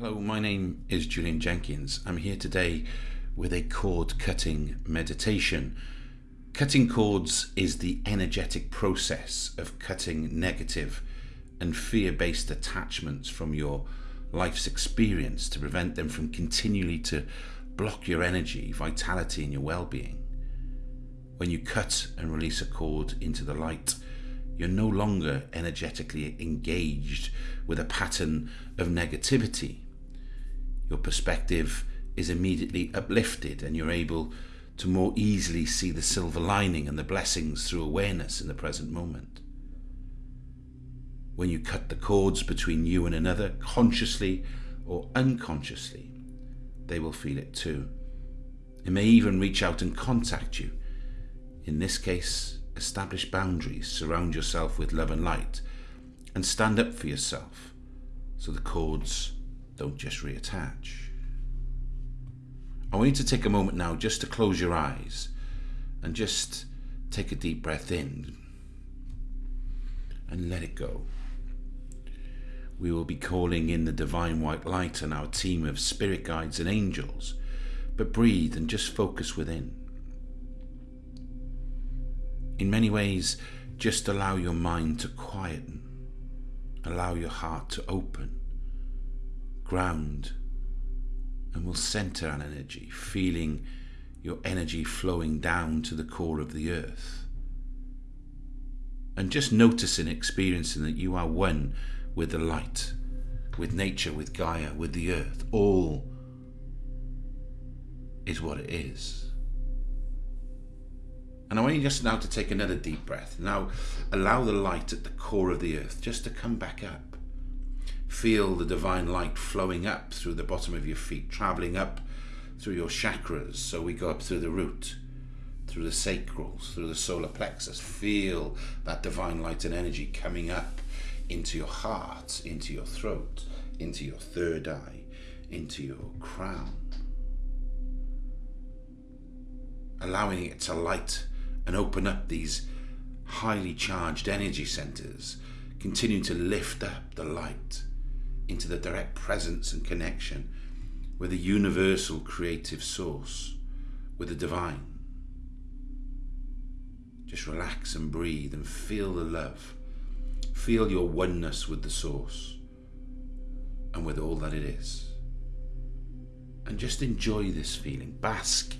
Hello, my name is Julian Jenkins. I'm here today with a cord cutting meditation. Cutting cords is the energetic process of cutting negative and fear based attachments from your life's experience to prevent them from continually to block your energy, vitality, and your well being. When you cut and release a cord into the light, you're no longer energetically engaged with a pattern of negativity. Your perspective is immediately uplifted and you're able to more easily see the silver lining and the blessings through awareness in the present moment. When you cut the cords between you and another, consciously or unconsciously, they will feel it too. It may even reach out and contact you. In this case, establish boundaries, surround yourself with love and light, and stand up for yourself so the cords don't just reattach. I want you to take a moment now just to close your eyes and just take a deep breath in and let it go. We will be calling in the divine white light and our team of spirit guides and angels, but breathe and just focus within in many ways, just allow your mind to quieten, allow your heart to open, ground, and will center an energy, feeling your energy flowing down to the core of the earth. And just noticing, experiencing that you are one with the light, with nature, with Gaia, with the earth. All is what it is. And I want you just now to take another deep breath. Now allow the light at the core of the earth just to come back up. Feel the divine light flowing up through the bottom of your feet, traveling up through your chakras. So we go up through the root, through the sacrals, through the solar plexus. Feel that divine light and energy coming up into your heart, into your throat, into your third eye, into your crown. Allowing it to light and open up these highly charged energy centers, continuing to lift up the light into the direct presence and connection with the universal creative source, with the divine. Just relax and breathe and feel the love. Feel your oneness with the source and with all that it is. And just enjoy this feeling. Bask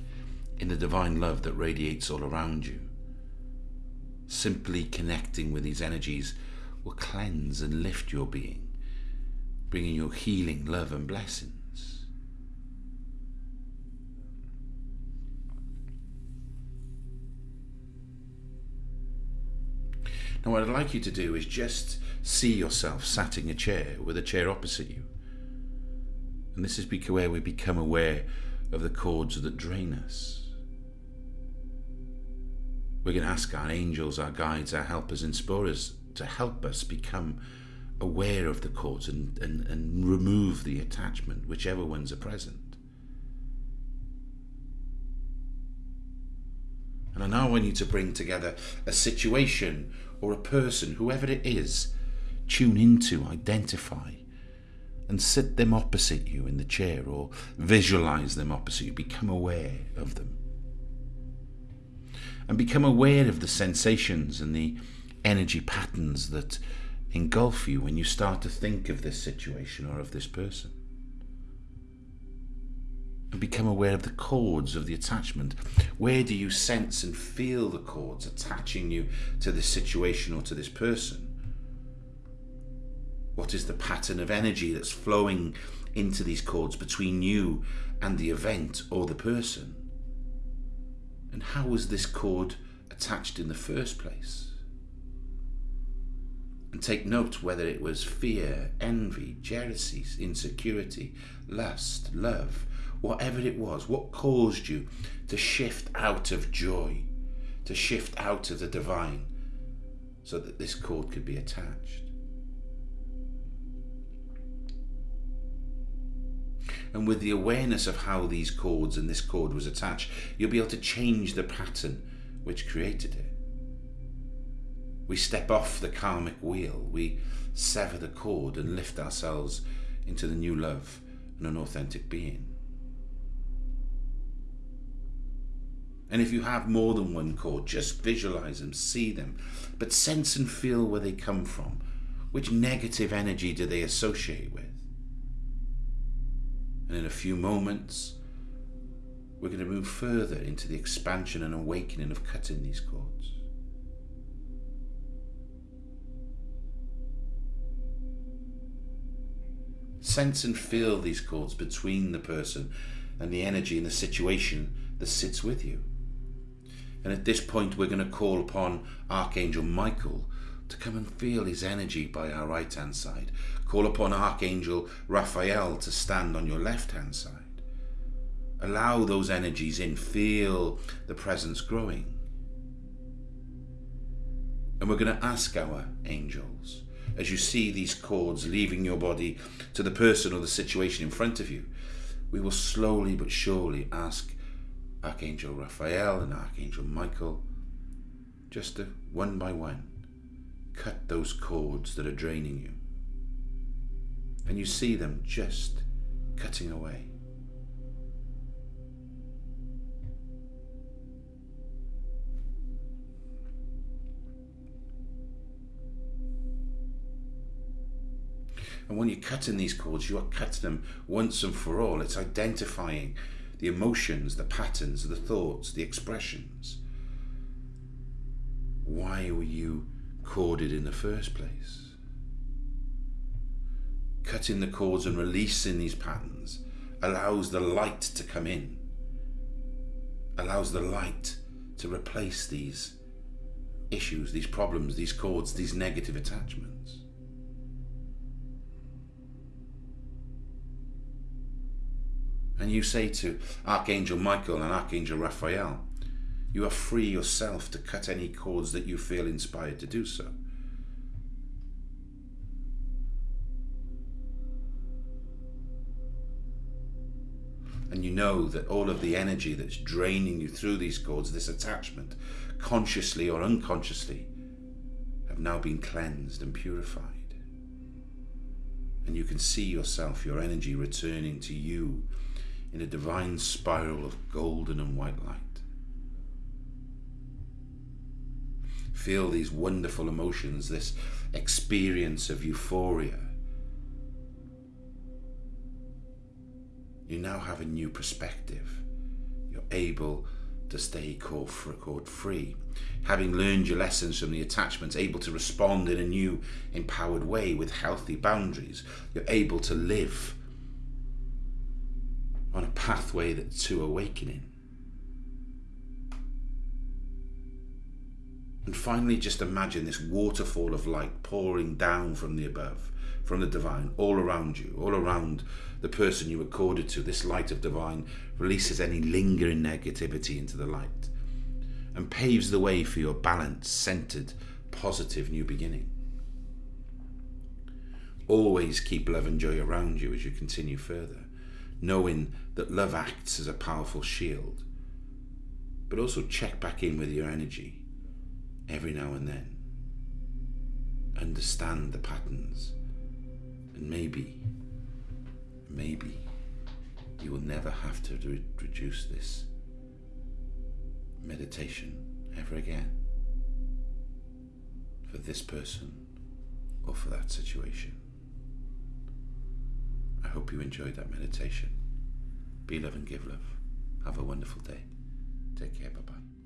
in the divine love that radiates all around you. Simply connecting with these energies will cleanse and lift your being, bringing you healing, love, and blessings. Now, what I'd like you to do is just see yourself sat in a chair with a chair opposite you. And this is where we become aware of the cords that drain us. We're going to ask our angels, our guides, our helpers, explorers to help us become aware of the cords and, and, and remove the attachment, whichever ones are present. And I now want you to bring together a situation or a person, whoever it is, tune into, identify, and sit them opposite you in the chair or visualize them opposite you, become aware of them and become aware of the sensations and the energy patterns that engulf you when you start to think of this situation or of this person. And become aware of the cords of the attachment. Where do you sense and feel the cords attaching you to this situation or to this person? What is the pattern of energy that's flowing into these cords between you and the event or the person? And how was this cord attached in the first place? And take note whether it was fear, envy, jealousy, insecurity, lust, love, whatever it was, what caused you to shift out of joy, to shift out of the divine, so that this cord could be attached. and with the awareness of how these cords and this cord was attached, you'll be able to change the pattern which created it. We step off the karmic wheel, we sever the cord and lift ourselves into the new love and an authentic being. And if you have more than one cord, just visualize them, see them, but sense and feel where they come from. Which negative energy do they associate with? And in a few moments, we're going to move further into the expansion and awakening of cutting these cords. Sense and feel these cords between the person and the energy and the situation that sits with you. And at this point, we're going to call upon Archangel Michael to come and feel his energy by our right hand side. Call upon Archangel Raphael to stand on your left hand side. Allow those energies in, feel the presence growing. And we're going to ask our angels, as you see these cords leaving your body to the person or the situation in front of you, we will slowly but surely ask Archangel Raphael and Archangel Michael just to one by one cut those cords that are draining you. And you see them just cutting away. And when you're cutting these cords, you are cutting them once and for all. It's identifying the emotions, the patterns, the thoughts, the expressions. Why were you corded in the first place? Cutting the cords and releasing these patterns allows the light to come in, allows the light to replace these issues, these problems, these cords, these negative attachments. And you say to Archangel Michael and Archangel Raphael, you are free yourself to cut any cords that you feel inspired to do so. And you know that all of the energy that's draining you through these cords, this attachment, consciously or unconsciously, have now been cleansed and purified. And you can see yourself, your energy returning to you in a divine spiral of golden and white light. Feel these wonderful emotions, this experience of euphoria. You now have a new perspective. You're able to stay cord free. Having learned your lessons from the attachments, able to respond in a new, empowered way with healthy boundaries. You're able to live on a pathway that, to awakening. And finally, just imagine this waterfall of light pouring down from the above, from the divine, all around you, all around the person you accorded to. This light of divine releases any lingering negativity into the light and paves the way for your balanced, centered, positive new beginning. Always keep love and joy around you as you continue further knowing that love acts as a powerful shield. But also check back in with your energy every now and then. Understand the patterns. And maybe, maybe you will never have to re reduce this meditation ever again for this person or for that situation hope you enjoyed that meditation. Be love and give love. Have a wonderful day. Take care. Bye bye.